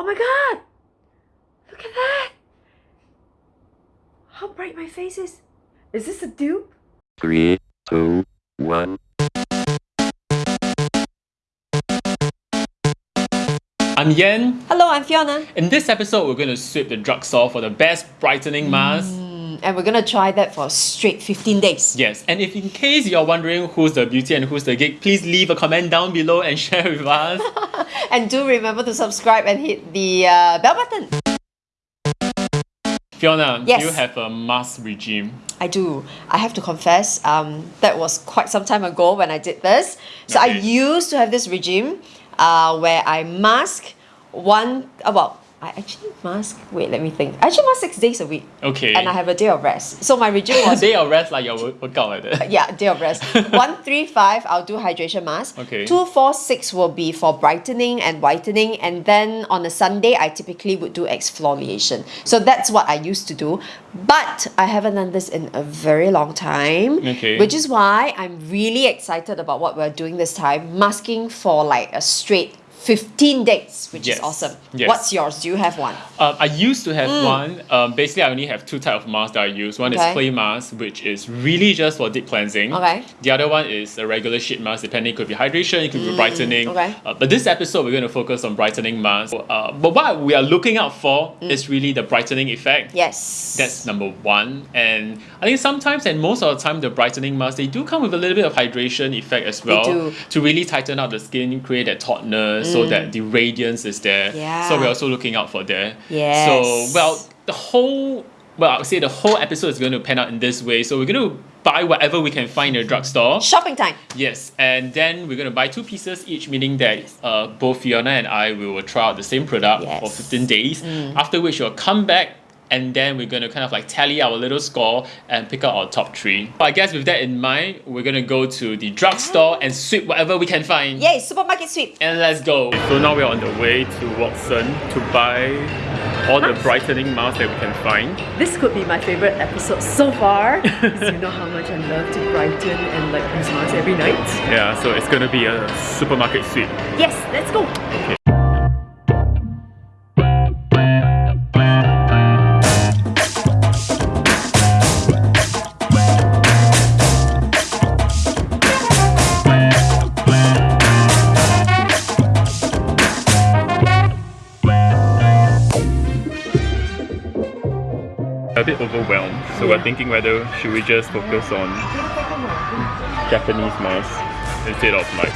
Oh my god! Look at that! How bright my face is. Is this a dupe? Three, two, one. I'm Yen. Hello, I'm Fiona. In this episode, we're going to sweep the drugstore for the best brightening mask. And we're gonna try that for straight 15 days. Yes, and if in case you're wondering who's the beauty and who's the geek, please leave a comment down below and share with us. And do remember to subscribe and hit the uh, bell button. Fiona, Yes. do you have a mask regime? I do. I have to confess, um, that was quite some time ago when I did this. So I used to have this regime uh, where I mask one, uh, well, I actually mask, wait, let me think. I actually mask six days a week. Okay. And I have a day of rest. So my regime was Day of rest like your work- workout like that. Uh, yeah, day of rest. One, three, five, I'll do hydration mask. Okay. Two, four, six will be for brightening and whitening. And then on a Sunday, I typically would do exfoliation. So that's what I used to do. But I haven't done this in a very long time. Okay. Which is why I'm really excited about what we're doing this time. Masking for like a straight 15 days, which Yes. is awesome. Yes. What's yours? Do you have one? Um, I used to have one. Um, basically, I only have two type of masks that I use. One Mm. Okay. is clay mask, which is really just for deep cleansing. Okay. The other one is a regular sheet mask, depending. It could be hydration, it could be brightening. Mm, okay. Uh, but this episode, we're going to focus on brightening mask. Uh, but what we are looking out for Mm. is really the brightening effect. Yes. That's number one. And I think sometimes and most of the time the brightening masks they do come with a little bit of hydration effect as well. To really tighten up the skin, create that tautness so that the radiance is there. Yeah. So we're also looking out for there. Yes. So well the whole well I would say the whole episode is going to pan out in this way. So we're going to buy whatever we can find in a drugstore. Shopping time. Yes, and then we're going to buy two pieces each, meaning that uh, both Fiona and I we will try out the same product Yes. for 15 days. After which we'll come back and then we're going to kind of like tally our little score and pick out our top three. I guess with that in mind, we're going to go to the drugstore and sweep whatever we can find. Yay, supermarket sweep. And let's go. So now we're on the way to Watson to buy all the brightening masks that we can find. This could be my favorite episode so far. 'cause you know how much I love to brighten and like use masks every night. Yeah, so it's going to be a supermarket sweep. Yes, let's go. a bit overwhelmed. So we're thinking whether should we just focus on Japanese masks instead of like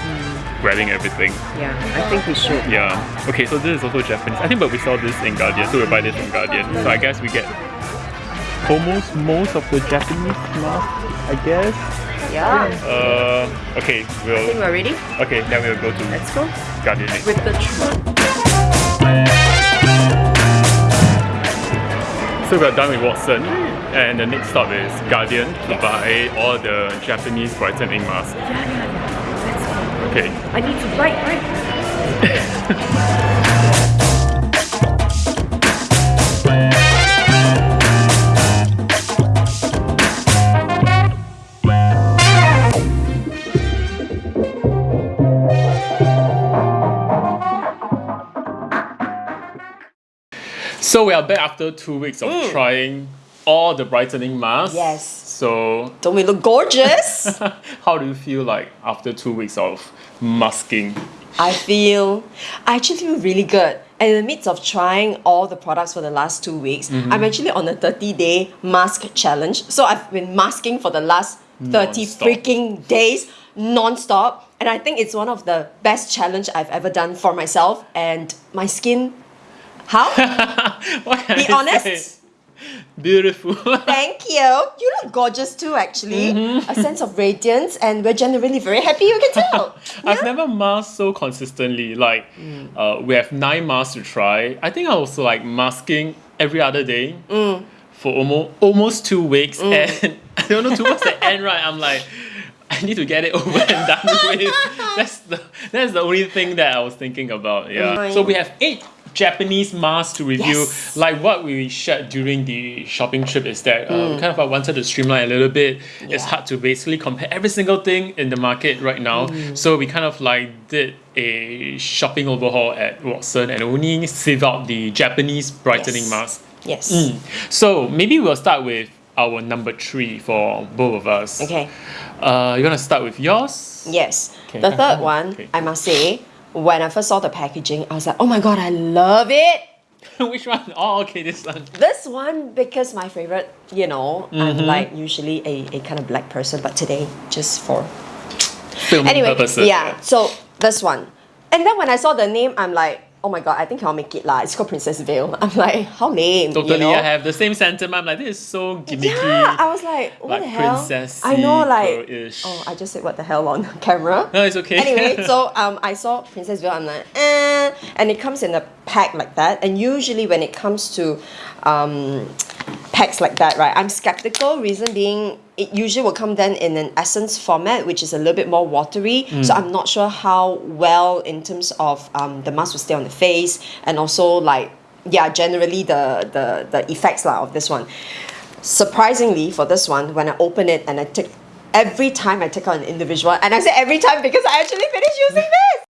grabbing everything. Yeah, I think we should. Yeah. Okay, so this is also Japanese. I think but we saw this in Guardian, so we buy this from Guardian. So I guess we get almost most of the Japanese masks, I guess. Yeah. Uh okay, I think we'll we're ready. okay, then we'll go to Let's go. Guardian next. With the truck. So we're done with Watson and the next stop is Guardian to buy all the Japanese brightening masks. Yeah, yeah, yeah. Let's go. Okay. I need to write, right? So we are back after two weeks of mm. trying all the brightening masks. Yes. So Don't we look gorgeous? how do you feel like after two weeks of masking? I feel, I actually feel really good. And in the midst of trying all the products for the last two weeks, mm-hmm. I'm actually on a 30 day mask challenge. So I've been masking for the last 30 Non-stop. freaking days non-stop. And I think it's one of the best challenge I've ever done for myself and my skin. How? What can Be I honest. say? Beautiful. Thank you. You look gorgeous too, actually. Mm-hmm. A sense of radiance, and we're generally very happy. You can tell. I've never masked so consistently. Like, mm. uh, we have nine masks to try. I think I was like masking every other day mm. for almost almost two weeks, mm. and I don't know towards the end, right? I'm like. I need to get it over and done with. That's the that's the only thing that I was thinking about. Yeah. So we have eight Japanese mask to review. Yes. Like what we shared during the shopping trip is that uh, Mm. we kind of wanted to streamline a little bit. It's hard to basically compare every single thing in the market right now. Mm. So we kind of like did a shopping overhaul at Watson and only sieve out the Japanese brightening Yes. mask. Yes. Mm. So maybe we'll start with our number three for both of us. Okay. Uh, you wanna start with yours? Yes. Okay. The third one, Okay. I must say, when I first saw the packaging, I was like, oh my god, I love it. Which one? Oh, okay, this one. This one because my favorite, you know, I'm Mm-hmm. like usually a, a kind of black person, but today just for Filming anyway. purposes. Yeah. So this one, and then when I saw the name, I'm like, oh my god, I think I'll make it lah. It's called Princess Veil. I'm like, how lame. Totally, you know? I have the same sentiment. I'm like, this is so gimmicky. Yeah, I was like, what like the hell? princessy, I know, like, girl-ish. oh, I just said what the hell on camera. No, it's okay. anyway, so um, I saw Princess Veil. I'm like, eh, and it comes in a pack like that. And usually, when it comes to um, packs like that, right, I'm skeptical. Reason being, it usually will come then in an essence format, which is a little bit more watery. Mm. So I'm not sure how well, in terms of um, the mask will stay on the face, and also like, yeah, generally the the the effects lah of this one surprisingly for this one when i open it and i take every time i take out an individual and i say every time because i actually finished using this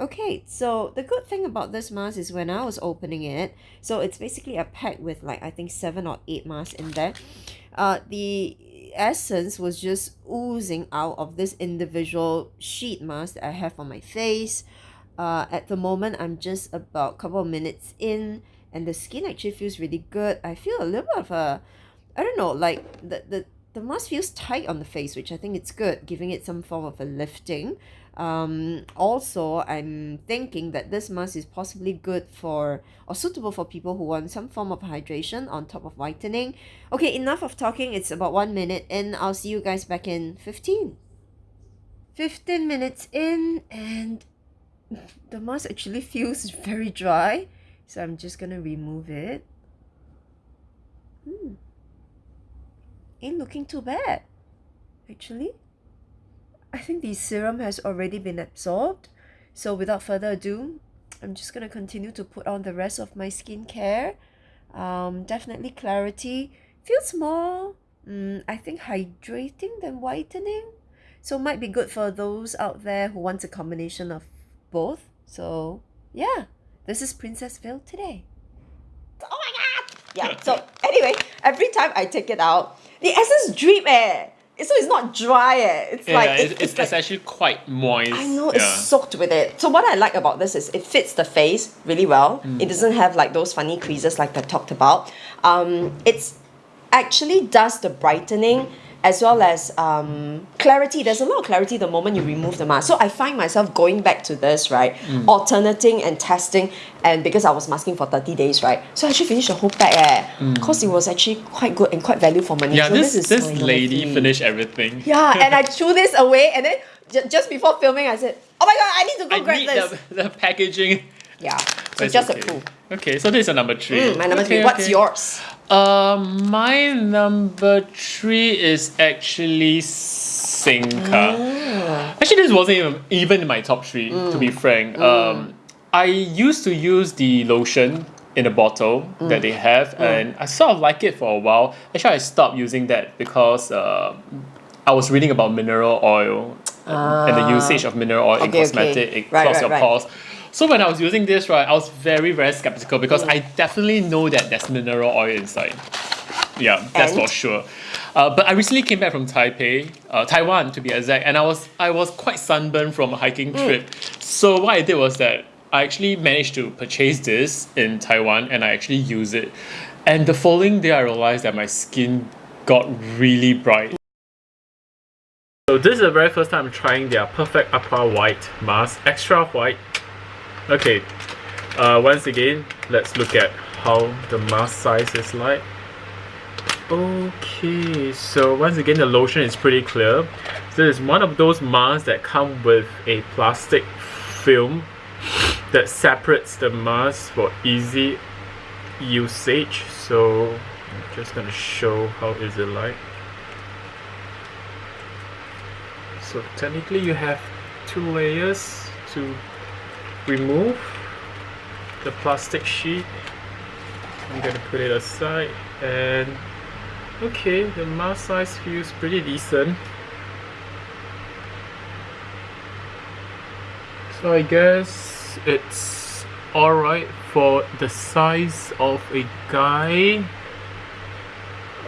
okay so the good thing about this mask is when i was opening it so it's basically a pack with like i think seven or eight masks in there. Uh the essence was just oozing out of this individual sheet mask that i have on my face. Uh, at the moment i'm just about a couple of minutes in and the skin actually feels really good. I feel a little bit of a i don't know like the the the mask feels tight on the face which i think it's good giving it some form of a lifting um also i'm thinking that this mask is possibly good for or suitable for people who want some form of hydration on top of whitening. Okay enough of talking. It's about one minute and i'll see you guys back in 15 15 minutes in and the mask actually feels very dry so I'm just gonna remove it. Hmm. ain't looking too bad actually I think the serum has already been absorbed. So without further ado I'm just gonna continue to put on the rest of my skincare. Um, definitely clarity. Feels more mm, I think hydrating than whitening. So might be good for those out there who want a combination of both. So yeah this is Princess Veil today. Oh my god! Yeah so anyway every time I take it out the essence drip eh so it's not dry eh it's Yeah, like it's, it- it's, it's like actually quite moist. I know yeah. it's soaked with it. So what I like about this is it fits the face really well. Mm. It doesn't have like those funny creases like I talked about. Um, it's actually does the brightening as well as um, clarity. There's a lot of clarity the moment you remove the mask. So I find myself going back to this, right? Mm. Alternating and testing. And because I was masking for 30 days, right? So I actually finished the whole pack eh. Because it was actually quite good and quite value for money. Mm. Yeah, so this is this lady finished everything. Yeah, and I threw this away, and then j- just before filming, I said, "Oh my god, I need to go I grab need this." the, the packaging. Yeah, so just okay. a clue. Okay, so this is your number three. Mm, my number Okay, three. What's okay. yours? Um, my number three is actually Senka. Ah. Actually, this wasn't even, even in my top three, to Mm. be frank. Um, I used to use the lotion in a bottle Mm. that they have, and I sort of like it for a while. Actually, I stopped using that because uh, I was reading about mineral oil and the usage of mineral oil in Ah. Okay, okay. cosmetic. It Right, clogs right, your right. pores. So when I was using this, right, I was very, very skeptical because Mm. I definitely know that there's mineral oil inside. Yeah, that's And? for sure. Uh, but I recently came back from Taipei, uh, Taiwan to be exact, and I was I was quite sunburned from a hiking Mm. trip. So what I did was that I actually managed to purchase this in Taiwan, and I actually use it. And the following day, I realized that my skin got really bright. So this is the very first time I'm trying their Perfect Aqua White mask, extra white. Okay, uh, once again, let's look at how the mask size is like. Okay, so once again, the lotion is pretty clear. So it's one of those masks that come with a plastic film that separates the mask for easy usage. So I'm just gonna show how is it like. So technically you have two layers to remove the plastic sheet. I'm gonna put it aside and okay, the mask size feels pretty decent. So I guess it's alright for the size of a guy.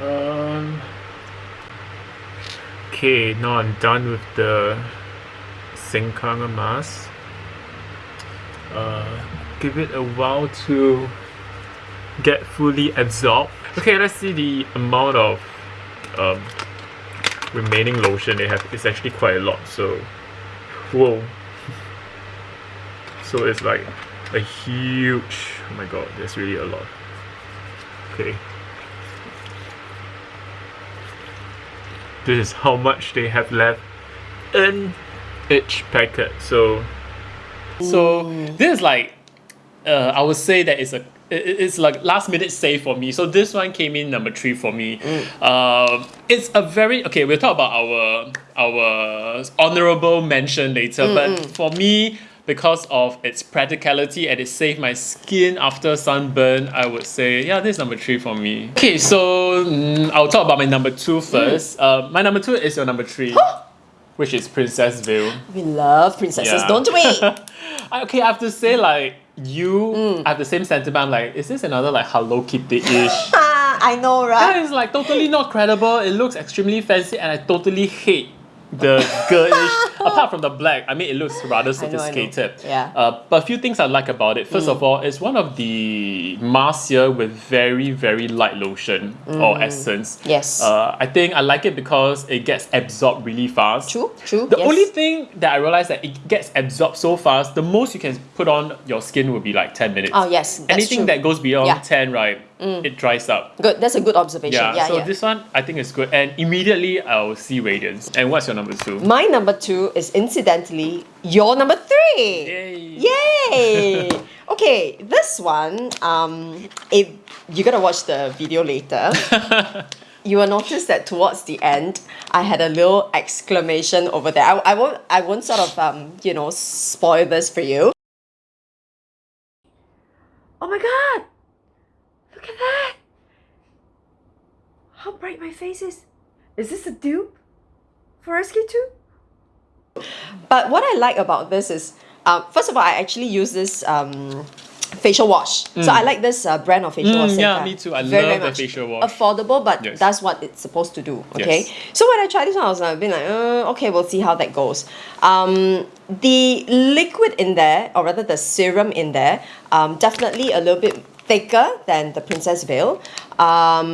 Um, okay, now I'm done with the Senka mask. Uh, give it a while to get fully absorbed. Okay, let's see the amount of um, remaining lotion they have. It's actually quite a lot. So, whoa. So it's like a huge. Oh my god, there's really a lot. Okay. This is how much they have left in each packet. So, so this is like, uh, I would say that it's a it- it- it's like last minute save for me. So this one came in number three for me. Um, it's a very okay. We'll talk about our our honorable mention later. But for me, because of its practicality and it saved my skin after sunburn, I would say yeah, this is number three for me. Okay, so mm, I'll talk about my number two first. Uh, my number two is your number three. Which is Princess Veil. We love princesses, Yeah. don't we? Okay, I have to say like you I have the same sentiment. I'm like, is this another like Hello Kitty ish? I know, right? That is like totally not credible. It looks extremely fancy, and I totally hate the girlish. apart from the black, I mean, it looks rather I know, I know. sophisticated. Yeah. Uh, but a few things I like about it. First Mm. of all, it's one of the masks here with very very light lotion or essence. Mm. Yes. Uh, I think I like it because it gets absorbed really fast. True, true, The yes. only thing that I realized that it gets absorbed so fast, the most you can put on your skin would be like 10 minutes. Oh, yes, that's Anything true. that goes beyond Yeah. Mm. 10, right, it dries up. Good, that's a good observation. Yeah, Yeah, so yeah. this one I think is good. And immediately I'll see radiance. And what's your number two? My number two is incidentally your number three. Yay. Yay! okay, this one, um, if you're gonna watch the video later, you will notice that towards the end, I had a little exclamation over there. I, I won't, I won't sort of, um, you know, spoil this for you. Oh my god! Look at that! How bright my face is. Is this a dupe for SK2? But what I like about this is, um, first of all, I actually use this um, facial wash. So I like this uh, brand of facial Mm, wash. yeah, me too. I very, love very the facial wash. Affordable, but Yes. that's what it's supposed to do. Okay. Yes. So when I tried this one, I was like, being like, uh, okay, we'll see how that goes. Um, the liquid in there, or rather the serum in there, um, definitely a little bit thicker than the Princess Veil. Um,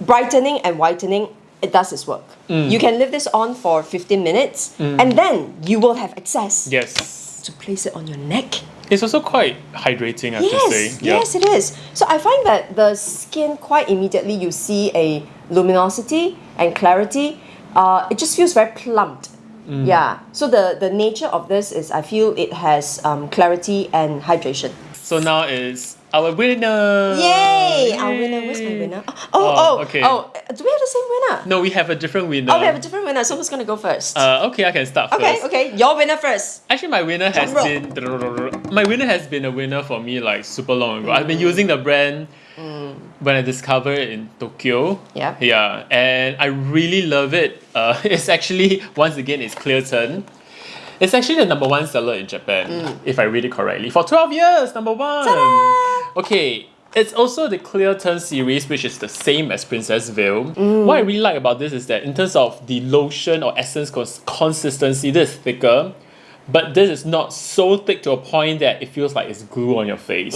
brightening and whitening, it does its work. Mm. You can leave this on for 15 minutes, and then you will have access Yes. to place it on your neck. It's also quite hydrating, I have to say. Yes, yes, it is. So I find that the skin quite immediately you see a luminosity and clarity. Uh, it just feels very plumped. Mm. Yeah. So the the nature of this is I feel it has um, clarity and hydration. So now is our winner. Yay! Our winner. Where's my winner? Oh, Oh, oh, okay. oh. Do we have the same winner? No, we have a different winner. Oh, we have a different winner. So who's gonna go first? uh, okay, I can start okay, first. okay. Okay. Your winner first. Actually, my winner has Drum been my winner has been a winner for me like super long ago. I've been using the brand when I discovered it in Tokyo. Yeah. Yeah, and I really love it. Uh, it's actually once again it's Clear Turn. It's actually the number one seller in Japan, if I read it correctly. For 12 years, number one. Ta-da! Okay, it's also the Clear Turn series, which is the same as Princess Veil. What I really like about this is that in terms of the lotion or essence cons- consistency, this is thicker, but this is not so thick to a point that it feels like it's glue on your face.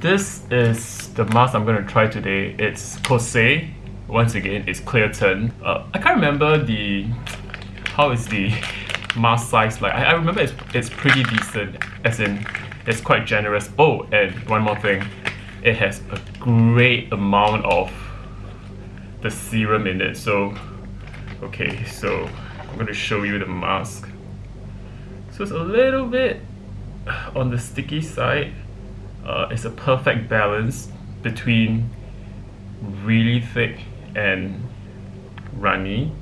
This is the mask I'm going to try today. It's Kose. Once again, it's Clear Turn. Uh, I can't remember the how is the mask size like. I, I remember it's, it's pretty decent, as in it's quite generous. Oh, and one more thing, it has a great amount of the serum in it. So, okay, so I'm going to show you the mask. So it's a little bit on the sticky side. Uh, it's a perfect balance between really thick and runny.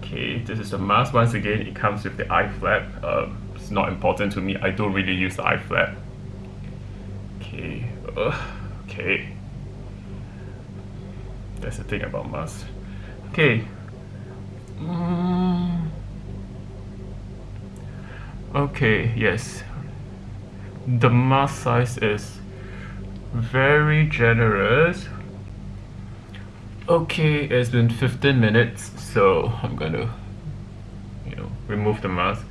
Okay, this is the mask. Once again, it comes with the eye flap. Um, it's not important to me. I don't really use the eye flap. Okay. Ugh, okay. That's the thing about mask. Okay. Mm. Okay, yes. The mask size is very generous. Okay, it's been 15 minutes, so I'm gonna, you know, remove the mask.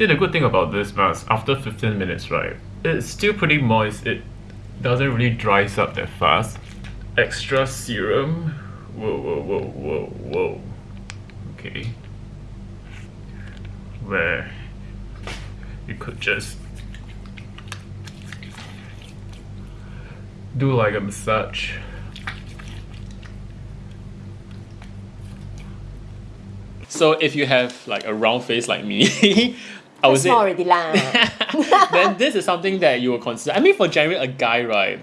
See, the good thing about this mask, after 15 minutes, right, it's still pretty moist. It doesn't really dries up that fast. Extra serum. Whoa, whoa, whoa, whoa, whoa. Okay. Where you could just do like a massage. So if you have like a round face like me, Oh, I would That's small already lah. then this is something that you will consider. I mean, for generally a guy, right?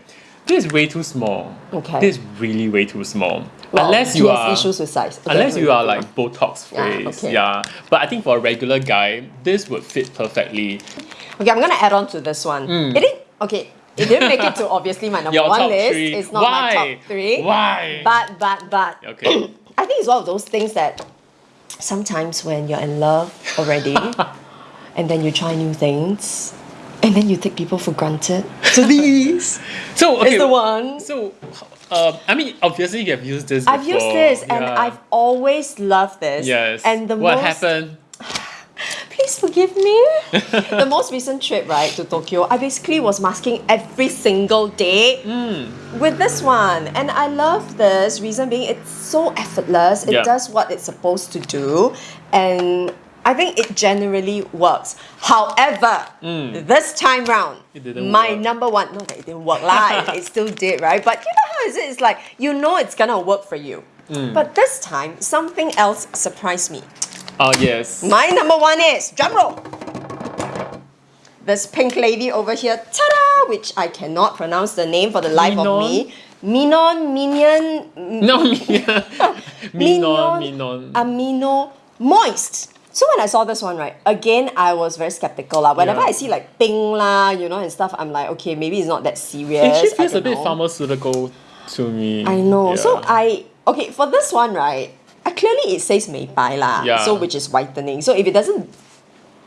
This is way too small. Okay. This is really way too small. Well, unless you are issues with size. Okay, unless you are like Botox face Yeah, okay. yeah. But I think for a regular guy, this would fit perfectly. Okay, I'm gonna add on to this one. Hmm. It didn't. Okay, it didn't make it to obviously my number. Your one list. three. It's not Why? my top three. Why? But but but. Okay. I think it's one of those things that sometimes when you're in love already, and then you try new things, and then you take people for granted. So these So okay. is the one. So, um, I mean, obviously you have used this. I've used before, this, and. I've always loved this. yes. And the most. what most happened? Please forgive me. the most recent trip, right, to Tokyo, I basically was masking every single day Hmm. with this one. And I love this. Reason being, it's so effortless. It Yeah. does what it's supposed to do. And I think it generally works. However, this time round, my work. number one, that it didn't work, lah, it, it still did, right? But you know how is it? It's like, you know it's gonna work for you. Hmm. But this time, something else surprised me. Oh yes. My number one is drum roll. This pink lady over here, ta-da, which I cannot pronounce the name for the life of me. Minon, Minion, no, Minon. Minon, Minon. Amino Moist. So when I saw this one, right, again, I was very skeptical. lah. Whenever Yeah. I see like ping lah, you know, and stuff, I'm like, okay, maybe it's not that serious. It I feels a bit know. pharmaceutical to me. I know. So I okay for this one, right? Uh, clearly it says 美白 lah. Yeah. So which is whitening. So if it doesn't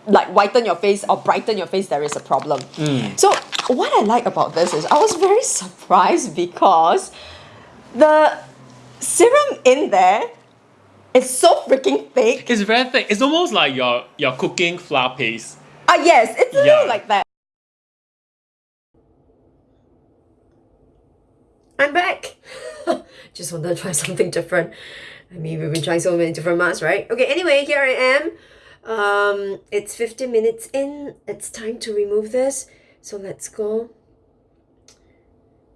like whiten your face or brighten your face, there is a problem. Mm. So what I like about this is I was very surprised because the serum in there is so freaking thick. It's very thick. It's almost like you're you're cooking flour paste. Ah yes, it's a Yeah. little like that. I'm back. Just wanted to try something different. I mean, we've been trying so many different masks, right? Okay, anyway, here I am. Um, it's 15 minutes in. It's time to remove this. So let's go.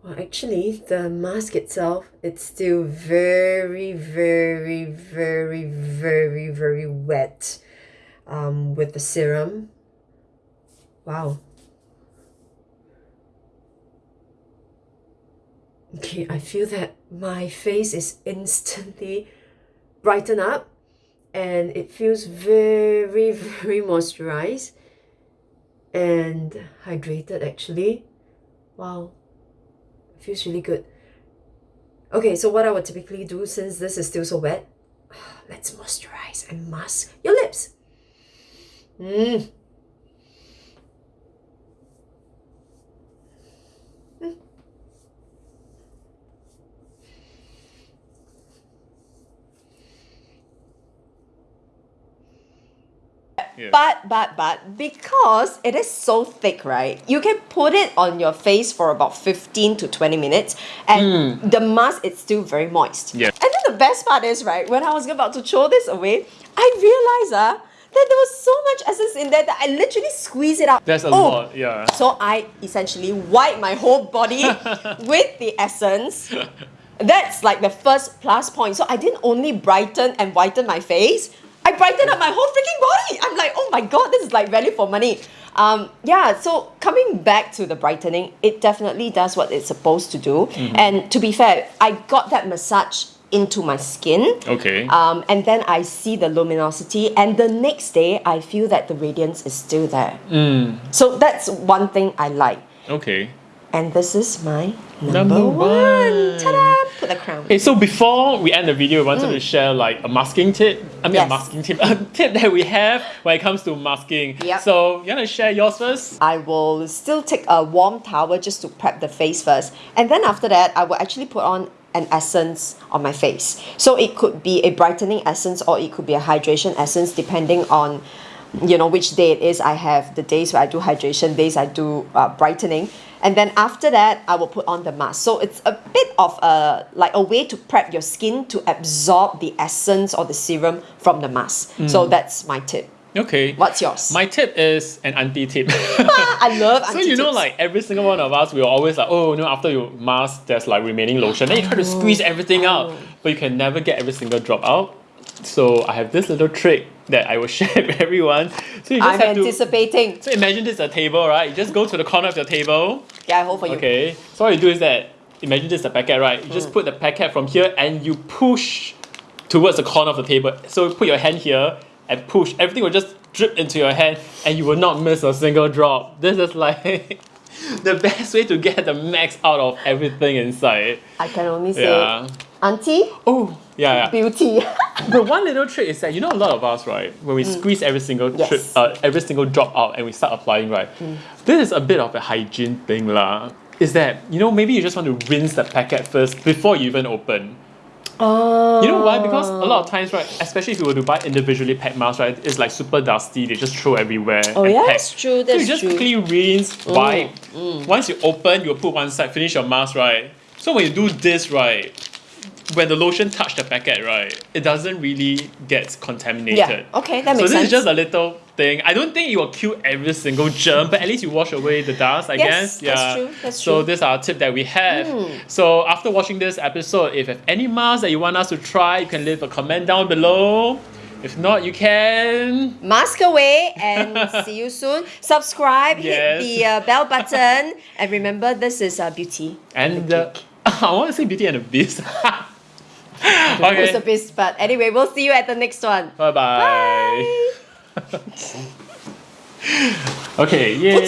Well, actually, the mask itself, it's still very, very, very, very, very wet um, with the serum. Wow. Okay, I feel that my face is instantly brighten up and it feels very, very moisturized and hydrated actually. Wow. Feels really good. Okay, so what I would typically do since this is still so wet, let's moisturize and mask your lips. Mm. But but but because it is so thick, right? You can put it on your face for about 15 to 20 minutes and the mask is still very moist. Yeah. And then the best part is, right, when I was about to throw this away, I realized uh, that there was so much essence in there that I literally squeezed it out. That's a Oh, lot, yeah. So I essentially wipe my whole body with the essence. That's like the first plus point. So I didn't only brighten and whiten my face, I brightened up my whole freaking body. I'm like, oh my god, this is like value for money. Um, yeah, so coming back to the brightening, it definitely does what it's supposed to do. And to be fair, I got that massage into my skin. Okay. Um, and then I see the luminosity, and the next day I feel that the radiance is still there. So that's one thing I like. okay. And this is my number, Number one. Ta-da! Put the crown. Okay, so before we end the video, we wanted to share like a masking tip. I mean, Mm. Yes. a masking tip, a tip that we have when it comes to masking. Yep. So you wanna share yours first? I will still take a warm towel just to prep the face first. And then after that, I will actually put on an essence on my face. So it could be a brightening essence or it could be a hydration essence depending on you know which day it is I have the days where I do hydration days I do uh, brightening. And then after that I will put on the mask. So it's a bit of a like a way to prep your skin to absorb the essence or the serum from the mask. So that's my tip. Okay. what's yours? My tip is an anti tip. I love So you know, like every single one of us, we are always like, oh no, after you mask, there's like remaining lotion. Then you try to squeeze everything out, but you can never get every single drop out. So I have this little trick that I will share with everyone. So you just I'm have to. anticipating So imagine this is a table, right? You just go to the corner of your table. yeah I hope for you Okay. So what you do is that imagine this is a packet, right? You Mm. just put the packet from here and you push towards the corner of the table. So you put your hand here and push. Everything will just drip into your hand and you will not miss a single drop. This is like the best way to get the max out of everything inside. I can only say Yeah. Auntie Oh, yeah, yeah. beauty But one little trick is that you know a lot of us, right? When we squeeze every single Mm. Yes. Mm. trip, uh, every single drop out, and we start applying, right? This is a bit of a hygiene thing, lah. Is that you know maybe you just want to rinse the packet first before you even open. oh You know why? Because a lot of times, right, especially if you were to buy individually packed masks, right, it's like super dusty. They just throw everywhere. oh yeah pack. that's true So you just true Mm, quickly rinse, wipe. Once you open, you put one side, finish your mask, right? So when you do this, right, when the lotion touch the packet, right, it doesn't really get contaminated. yeah okay that makes sense. So this sense is just a little thing. I don't think it will kill every single germ, but at least you wash away the dust, I Yes, guess. that's true, that's so true. Hmm. this is our tip that we have. So after watching this episode, if you have any masks that you want us to try, you can leave a comment down below. If not, you can mask away and see you soon subscribe Yes. hit the uh, bell button and remember this is uh, beauty and uh, I want to say Beauty and the Beast. okay. Who's the beast? But anyway, we'll see you at the next one. Bye bye. bye. okay, yeah.